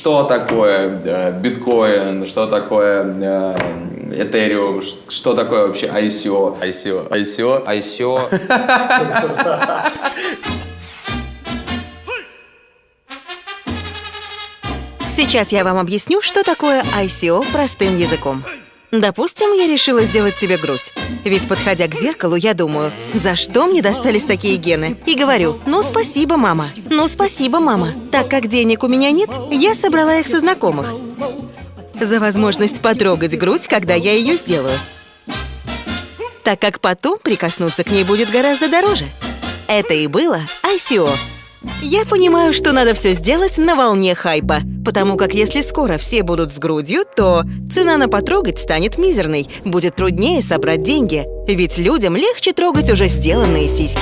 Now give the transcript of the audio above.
Что такое э, биткоин, что такое э, ш- что такое вообще ICO? ICO, ICO, ICO. Сейчас я вам объясню, что такое ICO простым языком. Допустим, я решила сделать себе грудь. Ведь, подходя к зеркалу, я думаю, за что мне достались такие гены? И говорю, ну спасибо, мама. Ну спасибо, мама. Так как денег у меня нет, я собрала их со знакомых. За возможность потрогать грудь, когда я ее сделаю. Так как потом прикоснуться к ней будет гораздо дороже. Это и было ICO. Я понимаю, что надо все сделать на волне хайпа, потому как если скоро все будут с грудью, то цена на потрогать станет мизерной, будет труднее собрать деньги, ведь людям легче трогать уже сделанные сиськи.